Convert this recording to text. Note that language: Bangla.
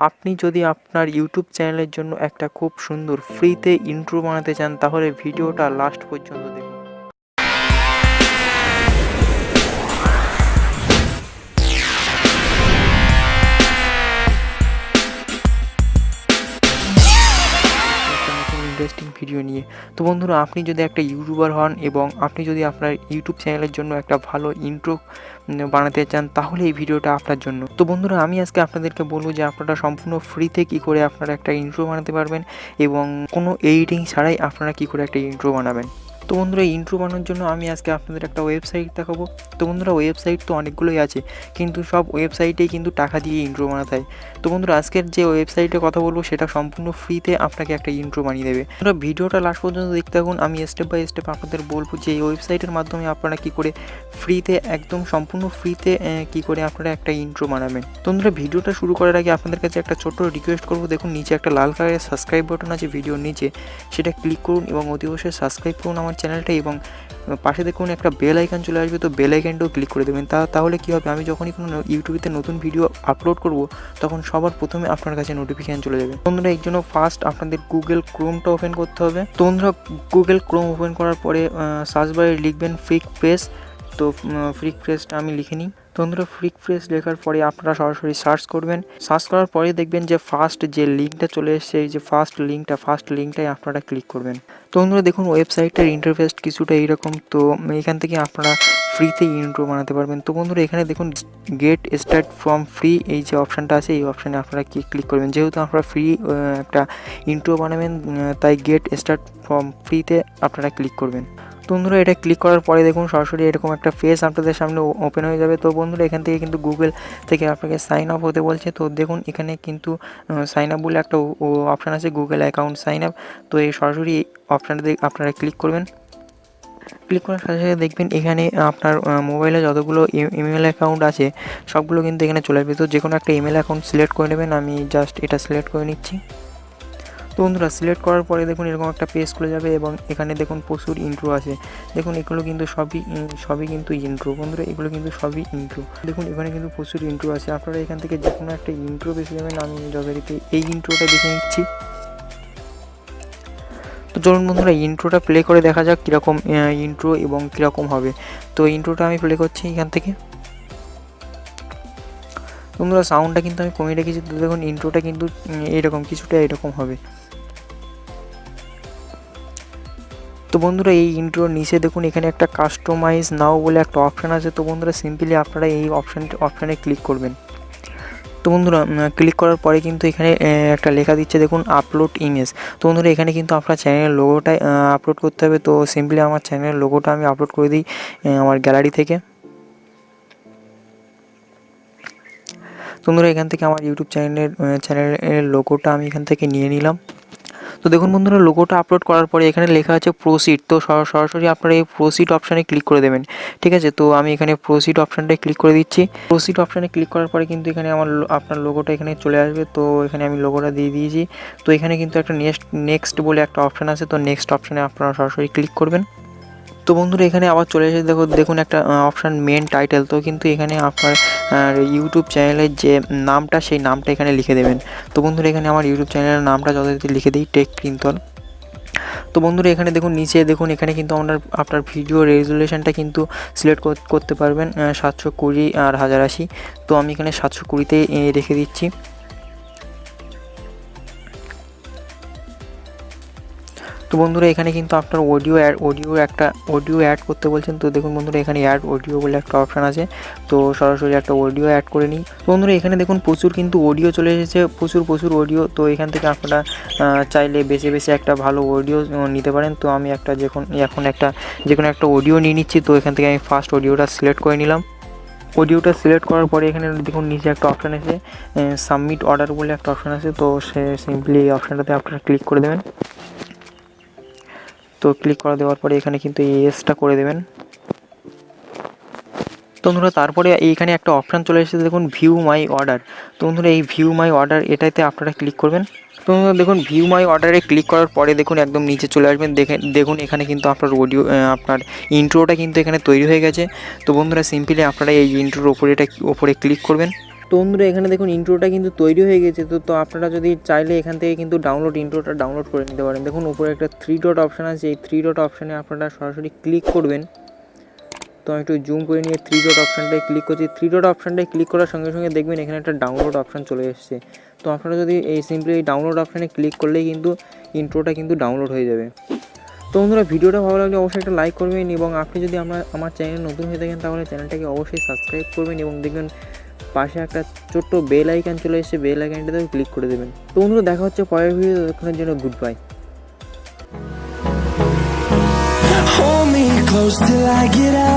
আপনি যদি আপনার ইউটিউব চ্যানেলের জন্য একটা খুব সুন্দর ফ্রিতে ইন্ট্রো বানাতে চান, তাহলে ভিডিওটা লাস্ট পর্যন্ত দেখুন। ভিডিও নিয়ে। তো বন্ধুরা, আপনি যদি একটা ইউটিউবার হন এবং আপনি যদি আপনার ইউটিউব চ্যানেলের জন্য একটা ভালো ইন্ট্রো বানাতে চান, তাহলে এই ভিডিওটা আপনার জন্য। তো বন্ধুরা, আমি আজকে আপনাদেরকে বলব যে আপনারা সম্পূর্ণ ফ্রিতে কী করে আপনারা একটা ইন্ট্রো বানাতে পারবেন এবং কোনো এডিটিং ছাড়াই আপনারা কী করে একটা ইন্ট্রো বানাবেন। তো বন্ধুরা ইন্ট্রো বানানোর জন্য আমি আজকে আপনাদের একটা ওয়েবসাইট দেখাবো। তো বন্ধুরা ওয়েবসাইট তো অনেকগুলোই আছে, কিন্তু সব ওয়েবসাইটেই কিন্তু টাকা দিয়ে ইন্ট্রো বানাতে হয়। তো বন্ধুরা, আজকের যে ওয়েবসাইটে কথা বলব, সেটা সম্পূর্ণ ফ্রিতে আপনাকে একটা ইন্ট্রো বানিয়ে দেবে। বন্ধুরা, ভিডিওটা লাস্ট পর্যন্ত দেখতে থাকুন। আমি স্টেপ বাই স্টেপ আপনাদের বলব যে এই ওয়েবসাইটের মাধ্যমে আপনারা কী করে ফ্রিতে একদম সম্পূর্ণ ফ্রিতে কী করে আপনারা একটা ইন্ট্রো বানাবেন। তো বন্ধুরা, ভিডিওটা শুরু করার আগে আপনাদের কাছে একটা ছোট্ট রিকোয়েস্ট করব। দেখুন, নিচে একটা লাল কালারের সাবস্ক্রাইব বাটন আছে, ভিডিওর নিচে। সেটা ক্লিক করুন এবং অতি অবশ্যই সাবস্ক্রাইব করুন আমার চ্যানেলটা এবং পাশে দেখুন একটা বেল আইকন চলে আসবে, তো বেল আইকনটাও ক্লিক করে দেবেন। তা, তাহলে কী হবে? আমি যখনই কোনো ইউটিউবেতে নতুন ভিডিও আপলোড করব, তখন সবার প্রথমে আপনার কাছে নোটিফিকেশান চলে যাবে। বন্ধুরা এই জন্য ফার্স্ট আপনাদের গুগল ক্রোমটা ওপেন করতে হবে। তো বন্ধুরা গুগল ক্রোম ওপেন করার পরে সার্চ বারে লিখবেন ফ্রিক প্রেস তো ফ্রিক প্রেসটা আমি লিখে নিই। বন্ধুরা ফ্রিক প্রেস লেখার পরে আপনারা সরাসরি সার্চ করবেন। সার্চ করার পরে দেখবেন যে ফার্স্ট যে লিঙ্কটা চলে এসছে, এই যে ফার্স্ট লিঙ্কটা ফার্স্ট লিঙ্কটাই আপনারা ক্লিক করবেন। তো দেখুন ওয়েবসাইটটার ইন্টারফেস কিছুটা এইরকম, তো এখান থেকে আপনারা ফ্রিতে ইন্ট্রো বানাতে পারবেন। তো বন্ধুরা, এখানে দেখুন গেট স্টার্ট ফ্রম ফ্রি এই যে অপশানটা আছে, এই অপশানে আপনারা কি ক্লিক করবেন? যেহেতু আপনারা ফ্রি একটা ইন্ট্রো বানাবেন তাই গেট স্টার্ট ফ্রম ফ্রিতে আপনারা ক্লিক করবেন। বন্ধুরা, এটা ক্লিক করার পরে দেখুন সরাসরি এরকম একটা ফেস আপনাদের সামনে ওপেন হয়ে যাবে। তো বন্ধুরা, এখান থেকে কিন্তু গুগল থেকে আপনাকে সাইন আপ হতে বলছে। তো দেখুন, এখানে কিন্তু সাইন আপ বলে একটা অপশান আছে গুগল অ্যাকাউন্ট সাইন আপ তো এই সরাসরি অপশানটা আপনারা ক্লিক করবেন। ক্লিক করার সাথে সাথে দেখবেন, এখানে আপনার মোবাইলে যতগুলো ইমেল অ্যাকাউন্ট আছে, সবগুলো কিন্তু এখানে চলে আসবে। তো যে কোনো একটা ইমেল অ্যাকাউন্ট সিলেক্ট করে নেবেন। আমি জাস্ট এটা সিলেক্ট করে নিচ্ছি। তো বন্ধুরা সিলেক্ট করার পরে দেখুন এরকম একটা পেজ খুলে যাবে এবং এখানে দেখুন প্রচুর ইন্ট্রো আছে। দেখুন এগুলো কিন্তু সবই সবই কিন্তু ইন্ট্রো বন্ধুরা, এগুলো কিন্তু সবই ইন্ট্রো দেখুন এখানে কিন্তু প্রচুর ইন্ট্রো আছে। আপনারা এখান থেকে যে কোনো একটা ইন্ট্রো বেছে যাবেন। আমি যথারীতি এই ইন্ট্রোটা বেছে নিচ্ছি। তো চলুন বন্ধুরা ইন্ট্রোটা প্লে করে দেখা যাক কীরকম ইন্ট্রো এবং কীরকম হবে। তো ইন্ট্রোটা আমি প্লে করছি এখান থেকে। বন্ধুরা সাউন্ডটা কিন্তু আমি কমিয়ে রেখেছি। তো দেখুন ইন্ট্রোটা কিন্তু এরকম কিছুটা এরকম হবে। তো বন্ধুরা, এই ইন্ট্রোর নিচে দেখুন, এখানে একটা কাস্টমাইজ নাও বলে একটা অপশান আছে। তো বন্ধুরা সিম্পলি আপনারা এই অপশান অপশানে ক্লিক করবেন। তো বন্ধুরা ক্লিক করার পরে কিন্তু এখানে একটা লেখা দিচ্ছে, দেখুন আপলোড ইমেজ তো বন্ধুরা, এখানে কিন্তু আপনার চ্যানেলের লোগোটাই আপলোড করতে হবে। তো সিম্পলি আমার চ্যানেলের লোগোটা আমি আপলোড করে দিই আমার গ্যালারি থেকে। বন্ধুরা, এখান থেকে আমার ইউটিউব চ্যানেলের চ্যানেলের লোগোটা আমি এখান থেকে নিয়ে নিলাম। তো দেখুন বন্ধুরা লোগোটা আপলোড করার পরে এখানে লেখা আছে প্রোসিড তো সরাসরি আপনারা এই প্রোসিড অপশানে ক্লিক করে দেবেন, ঠিক আছে? তো আমি এখানে প্রোসিড অপশানটায় ক্লিক করে দিচ্ছি প্রোসিড অপশানে ক্লিক করার পরে কিন্তু এখানে আমার আপনার লোগোটা এখানে চলে আসবে, তো এখানে আমি লোগোটা দিয়ে দিয়েছি, তো এখানে কিন্তু একটা নেক্সট নেক্সট বলে একটা অপশান আছে, তো নেক্সট অপশানে আপনারা সরাসরি ক্লিক করবেন। তো বন্ধুরা, এখানে আবার চলে এসে দেখো, দেখুন একটা অপশান মেন টাইটেল তো কিন্তু এখানে আপনার ইউটিউব চ্যানেলের যে নামটা, সেই নামটা এখানে লিখে দেবেন। তো বন্ধুরা, এখানে আমার ইউটিউব চ্যানেলের নামটা যথারীতি লিখে দিই টেক ক্রিন্তল তো বন্ধুরা, এখানে দেখুন, নিচে দেখুন, এখানে কিন্তু আপনার আপনার ভিডিও রেজুলেশনটা কিন্তু সিলেক্ট করতে পারবেন সাতশো কুড়ি আর হাজার আশি। তো আমি এখানে সাতশো কুড়িতেই রেখে দিচ্ছি। তো বন্ধুরা, এখানে কিন্তু আপনার অডিও অ্যাড অডিও একটা অডিও অ্যাড করতে বলছেন, তো দেখুন বন্ধুরা, এখানে অ্যাড অডিও বলে একটা অপশান আছে। তো সরাসরি একটা অডিও অ্যাড করে নিই। তো বন্ধুরা, এখানে দেখুন প্রচুর কিন্তু অডিও চলে এসেছে, প্রচুর প্রচুর অডিও তো এখান থেকে আপনারা চাইলে বেছে বেছে একটা ভালো অডিও নিতে পারেন। তো আমি একটা যখন, এখন একটা যে কোনো একটা অডিও নিয়ে নিচ্ছি, তো এখান থেকে আমি ফার্স্ট অডিওটা সিলেক্ট করে নিলাম। অডিওটা সিলেক্ট করার পরে এখানে দেখুন নিচে একটা অপশান আছে সাবমিট অর্ডার বলে একটা অপশান আছে। তো সে সিম্পলি এই অপশানটাতে আপনারা ক্লিক করে দেবেন। তো ক্লিক করে দেওয়ার পরে এখানে কিন্তু এই এসটা করে দেবেন। তো বন্ধুরা, তারপরে এইখানে একটা অপশান চলে এসেছে, দেখুন ভিউ মাই অর্ডার তো বন্ধুরা, এই ভিউ মাই অর্ডার এটাতে আপনারা ক্লিক করবেন। তো দেখুন ভিউ মাই অর্ডারে ক্লিক করার পরে, দেখুন, একদম নিচে চলে আসবেন। দেখে, দেখুন, এখানে কিন্তু আপনার অডিও আপনার ইন্ট্রোটা কিন্তু এখানে তৈরি হয়ে গেছে। তো বন্ধুরা সিম্পলি আপনারা এই ইন্ট্রোর ওপরে এটা, ওপরে ক্লিক করবেন। তো বন্ধুরা এখানে দেখুন ইন্ট্রোটা কিন্তু তৈরি হয়ে গেছে, তো তো আপনারা যদি চাইলে এখান থেকে কিন্তু ডাউনলোড ইন্ট্রোটা ডাউনলোড করে নিতে পারেন। দেখুন উপরে একটা থ্রি ডট অপশান আছে, এই থ্রি ডট অপশানে আপনারা সরাসরি ক্লিক করবেন। তো আমি একটু জুম করে নিয়ে থ্রি ডট অপশানটায় ক্লিক করছি। থ্রি ডট অপশানটায় ক্লিক করার সঙ্গে সঙ্গে দেখবেন এখানে একটা ডাউনলোড অপশান চলে এসেছে। তো আপনারা যদি এই সিম্পলি এই ডাউনলোড অপশানে ক্লিক করলেই কিন্তু ইন্ট্রোটা কিন্তু ডাউনলোড হয়ে যাবে। তো বন্ধুরা, ভিডিওটা ভালো লাগলে অবশ্যই একটা লাইক করবেন এবং আপনি যদি আমার আমার চ্যানেল নতুন হয়ে থাকেন তাহলে চ্যানেলটাকে অবশ্যই সাবস্ক্রাইব করবেন এবং দেখবেন পাশে একটা ছোট্ট বেল আইকন চলে এসেছে বেল আইকনটাতেও ক্লিক করে দেবেন তো বন্ধুরা, দেখা হচ্ছে পরের ভিডিও ততক্ষণের জন্য goodbye close till I get.